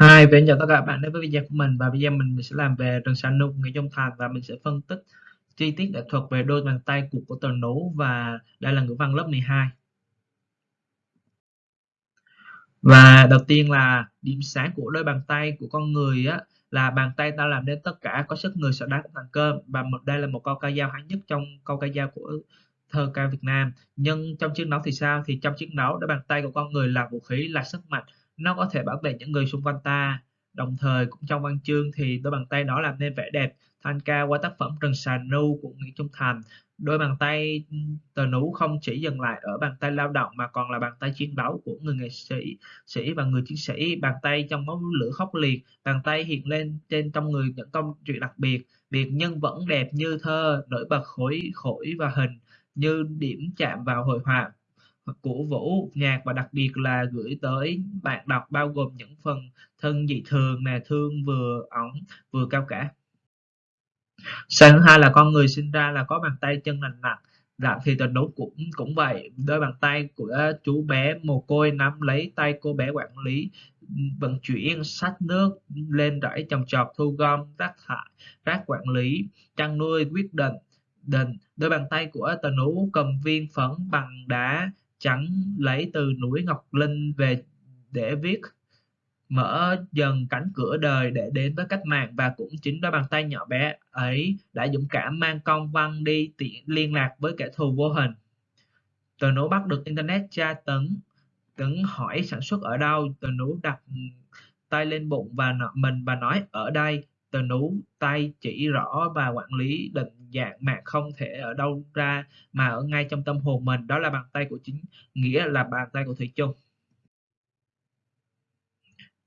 Hi, xin chào tất cả các bạn đến với video của mình và video mình, mình sẽ làm về rừng xà nung người trong Thành và mình sẽ phân tích chi tiết nghệ thuật về đôi bàn tay của, của Tờ Nú và đây là ngữ văn lớp 12. Và đầu tiên là điểm sáng của đôi bàn tay của con người á là bàn tay ta làm nên tất cả có sức người sợ đá cũng thành cơm và một đây là một câu ca dao hay nhất trong câu ca dao của thơ ca Việt Nam. Nhưng trong chiến đấu thì sao? Thì trong chiến đấu đôi bàn tay của con người là vũ khí là sức mạnh nó có thể bảo vệ những người xung quanh ta. Đồng thời cũng trong văn chương thì đôi bàn tay đó làm nên vẻ đẹp, thanh cao qua tác phẩm Trần Xà Nu của Nguyễn Trung Thành. Đôi bàn tay tờ nú không chỉ dừng lại ở bàn tay lao động mà còn là bàn tay chiến đấu của người nghệ sĩ sĩ và người chiến sĩ. Bàn tay trong máu lửa khốc liệt, bàn tay hiện lên trên trong người những công chuyện đặc biệt. Biệt nhân vẫn đẹp như thơ, nổi bật khối khối và hình như điểm chạm vào hội họa cổ Vũ nhạc và đặc biệt là gửi tới bạn đọc bao gồm những phần thân dị thường nè, thương vừa ổng vừa cao cả. Sang thứ hai là con người sinh ra là có bàn tay chân lành lặn. Dạ thì tình huống cũng cũng vậy. Đôi bàn tay của ờ, chú bé mồ côi nắm lấy tay cô bé quản lý, vận chuyển sách nước lên rẫy trồng trọt thu gom, rác thải, rác quản lý, chăn nuôi, quyết định định. Đôi bàn tay của tần ú cầm viên phấn bằng đá trắng lấy từ núi Ngọc Linh về để viết mở dần cánh cửa đời để đến với cách mạng. Và cũng chính đôi bàn tay nhỏ bé ấy đã dũng cảm mang công văn đi tiện liên lạc với kẻ thù vô hình. Từ nú bắt được internet tra tấn, tấn hỏi sản xuất ở đâu, từ nú đặt tay lên bụng và mình và nói ở đây, từ nú tay chỉ rõ và quản lý định dạng mạng không thể ở đâu ra mà ở ngay trong tâm hồn mình, đó là bàn tay của chính nghĩa, là bàn tay của thủy chung.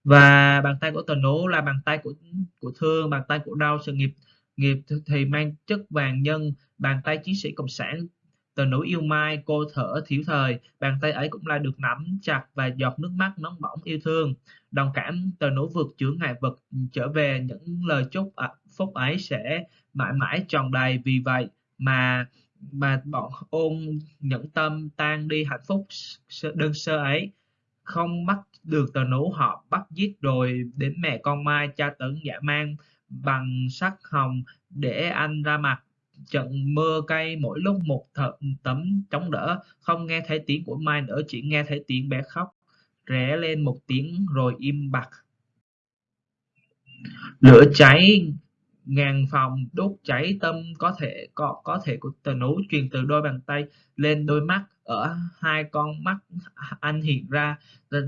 Và bàn tay của tần ố là bàn tay của của thương, bàn tay của đau, sự nghiệp nghiệp thì mang chất vàng nhân, bàn tay chiến sĩ cộng sản. Tờ nỗi yêu mai, cô thở thiếu thời, bàn tay ấy cũng là được nắm chặt và giọt nước mắt nóng bỏng yêu thương. Đồng cảm tờ nỗi vượt chướng ngại vật, trở về những lời chúc phúc ấy sẽ mãi mãi tròn đầy. Vì vậy mà mà bọn ôn nhẫn tâm tan đi hạnh phúc đơn sơ ấy không bắt được tờ nũ họ bắt giết rồi đến mẹ con mai cha tấn giả mang bằng sắc hồng để anh ra mặt. Trận mưa cây mỗi lúc một thợ, tấm chống đỡ không nghe thấy tiếng của mai nữa chỉ nghe thấy tiếng bé khóc rẽ lên một tiếng rồi im bặt. Lửa cháy ngàn phòng, đốt cháy tâm có thể có có thể của tờ nú truyền từ đôi bàn tay lên đôi mắt. Ở hai con mắt, anh hiện ra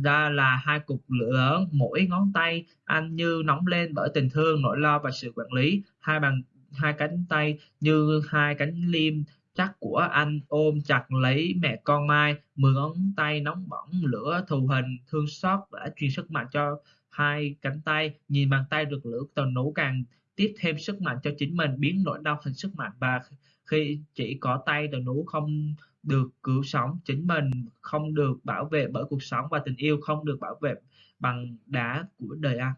ra là hai cục lửa mỗi ngón tay anh như nóng lên bởi tình thương, nỗi lo và sự quản lý. Hai bàn, hai cánh tay như hai cánh liêm chắc của anh ôm chặt lấy mẹ con Mai. Mười ngón tay nóng bỏng, lửa thù hình, thương xót đã truyền sức mạnh cho hai cánh tay. Nhìn bàn tay được lửa tần nú càng tiếp thêm sức mạnh cho chính mình, biến nỗi đau thành sức mạnh. Và khi chỉ có tay đầu nú không được cứu sống, chính mình không được bảo vệ bởi cuộc sống và tình yêu không được bảo vệ bằng đá của đời ăn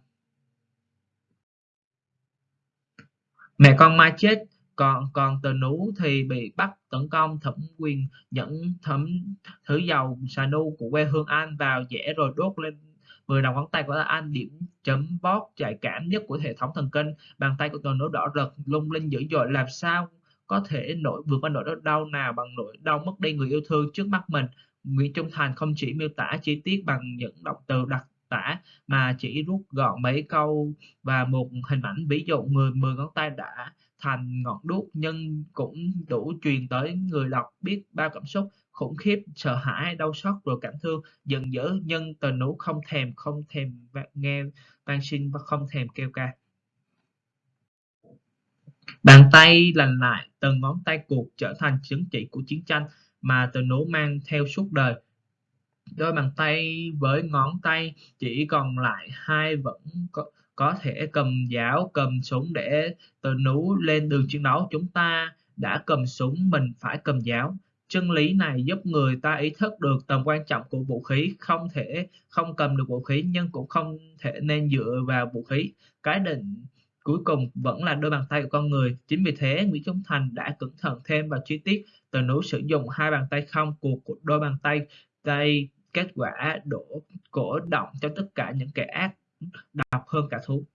mẹ con mai chết, còn còn tờ nú thì bị bắt tấn công, thẩm quyền nhẫn thẩm thứ dầu xà nu của quê hương anh vào dễ rồi đốt lên 10 đầu ngón tay của anh điểm chấm bóp chạy cảm nhất của hệ thống thần kinh. Bàn tay của tôi nó đỏ rực, lung linh dữ dội. Làm sao có thể nổi vượt qua nỗi đau nào bằng nỗi đau mất đi người yêu thương trước mắt mình? Nguyễn Trung Thành không chỉ miêu tả chi tiết bằng những động từ đặc tả, mà chỉ rút gọn mấy câu và một hình ảnh ví dụ. Người mười ngón tay đã thành ngọn đuốc, nhưng cũng đủ truyền tới người đọc biết bao cảm xúc khủng khiếp sợ hãi đau xót rồi cảm thương giận dữ nhưng tờ nú không thèm không thèm nghe van xin và không thèm kêu ca. Bàn tay lành lại từng ngón tay cuộc trở thành chứng chỉ của chiến tranh mà tờ nú mang theo suốt đời. Đôi bàn tay với ngón tay chỉ còn lại hai vẫn có, có thể cầm giáo cầm súng để từ nú lên đường chiến đấu. Chúng ta đã cầm súng mình phải cầm giáo chân lý này giúp người ta ý thức được tầm quan trọng của vũ khí không thể không cầm được vũ khí nhưng cũng không thể nên dựa vào vũ khí cái định cuối cùng vẫn là đôi bàn tay của con người chính vì thế nguyễn trung thành đã cẩn thận thêm vào chi tiết từ nú sử dụng hai bàn tay không của, của đôi bàn tay tay kết quả đổ cổ động cho tất cả những kẻ ác độc hơn cả thú.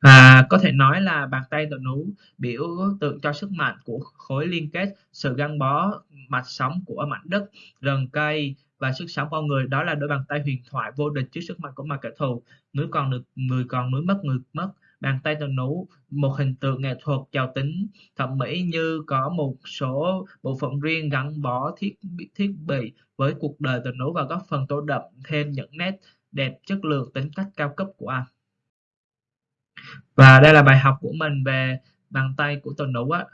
Và có thể nói là bàn tay tội nú biểu tượng cho sức mạnh của khối liên kết, sự gắn bó mạch sống của mảnh đất, rừng cây và sức sống con người. Đó là đôi bàn tay huyền thoại vô địch trước sức mạnh của mặt kẻ thù. Núi còn được người còn núi mất người mất. Bàn tay tội nú, một hình tượng nghệ thuật giàu tính thẩm mỹ như có một số bộ phận riêng gắn bó thiết thiết bị với cuộc đời tội nú và góp phần tô đậm thêm những nét đẹp chất lượng tính cách cao cấp của anh. Và đây là bài học của mình về bàn tay của tuần nữ á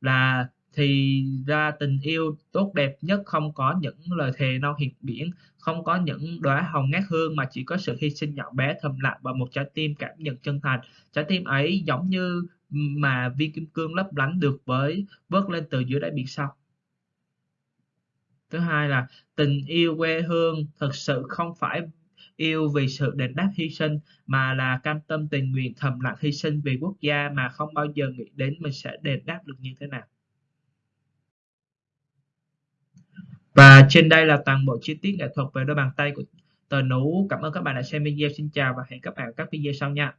là thì ra tình yêu tốt đẹp nhất không có những lời thề non hiền biển, không có những đóa hồng ngát hương mà chỉ có sự hy sinh nhỏ bé thầm lặng và một trái tim cảm nhận chân thành. Trái tim ấy giống như mà viên kim cương lấp lánh được với vớt lên từ dưới đáy biển sâu. Thứ hai là tình yêu quê hương thực sự không phải yêu vì sự đền đáp hy sinh, mà là cam tâm tình nguyện thầm lặng hy sinh vì quốc gia mà không bao giờ nghĩ đến mình sẽ đền đáp được như thế nào. Và trên đây là toàn bộ chi tiết nghệ thuật về đôi bàn tay của tờ nú. Cảm ơn các bạn đã xem video. Xin chào và hẹn các bạn ở các video sau nha.